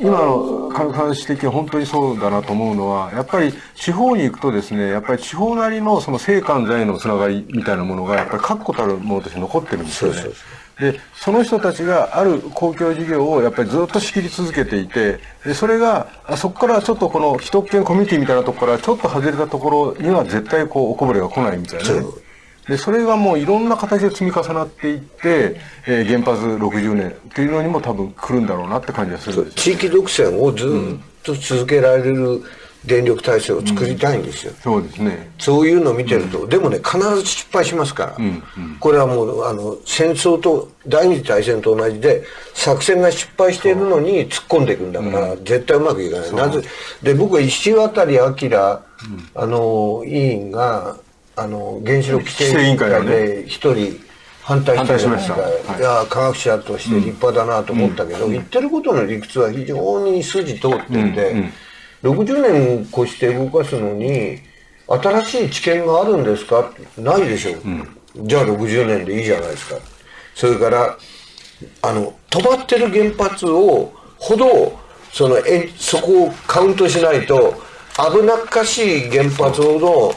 今の話的には本当にそうだなと思うのは、やっぱり地方に行くとですね、やっぱり地方なりのその生還在のつながりみたいなものが、やっぱり確固たるものとして残ってるんですよね。で、その人たちがある公共事業をやっぱりずっと仕切り続けていて、で、それが、そこからちょっとこの既得権コミュニティみたいなところからちょっと外れたところには絶対こうおこぼれが来ないみたいなね。で、それがもういろんな形で積み重なっていって、えー、原発60年っていうのにも多分来るんだろうなって感じがするんです地域独占をずっと続けられる電力体制を作りたいんですよ、うん、そうですね。そういうのを見てると、うん、でもね必ず失敗しますから、うん、これはもうあの戦争と第二次大戦と同じで作戦が失敗しているのに突っ込んでいくんだから、絶対うまくいかない。なぜ？で僕は石渡明、あの委員があの原子力規制委員会で一人反対してました、はい、いや科学者として立派だなと思ったけど、言ってることの理屈は非常に筋通っていて、60年越して動かすのに新しい知見があるんですか？ないでしょう、うん、じゃあ60年でいいじゃないですか。それからあの止まってる原発をほどそのえそこをカウントしないと危なっかしい原発ほど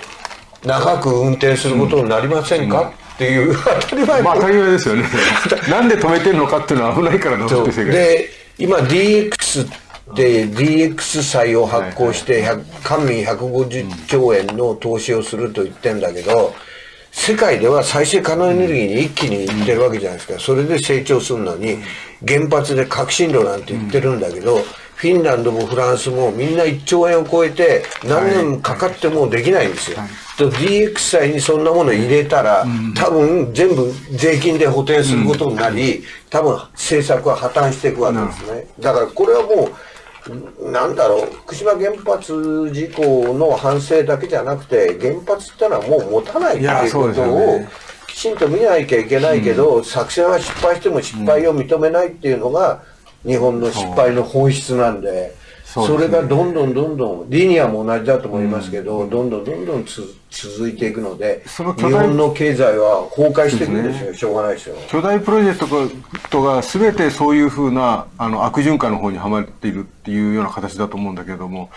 長く運転することになりませんか、うん、っていう 当たり前まあ当たり前ですよね。なんで止めてるのかっていうのは危ないからで今 DX で DX 債を発行して官民150兆円の投資をすると言ってんだけど世界では再生可能エネルギーに一気にいってるわけじゃないですか。それで成長するのに原発で革新炉なんて言ってるんだけどフィンランドもフランスもみんな1兆円を超えて何年かかってもできないんですよ。と DX 債にそんなもの入れたら多分全部税金で補填することになり多分政策は破綻していくわけですね。だからこれはもうなんだろう福島原発事故の反省だけじゃなくて原発ってのはもう持たないっていうことをきちんと見なきゃいけないけど、作戦は失敗しても失敗を認めないっていうのが日本の失敗の本質なんで。それがどんどんどんどんリニアも同じだと思いますけど、どんどんどんどん続いていくので日本の経済は崩壊していくんですよ、ね、しょうがないですよ。巨大プロジェクトが全てそういうふうなあの悪循環の方にはまっているっていうような形だと思うんだけれども。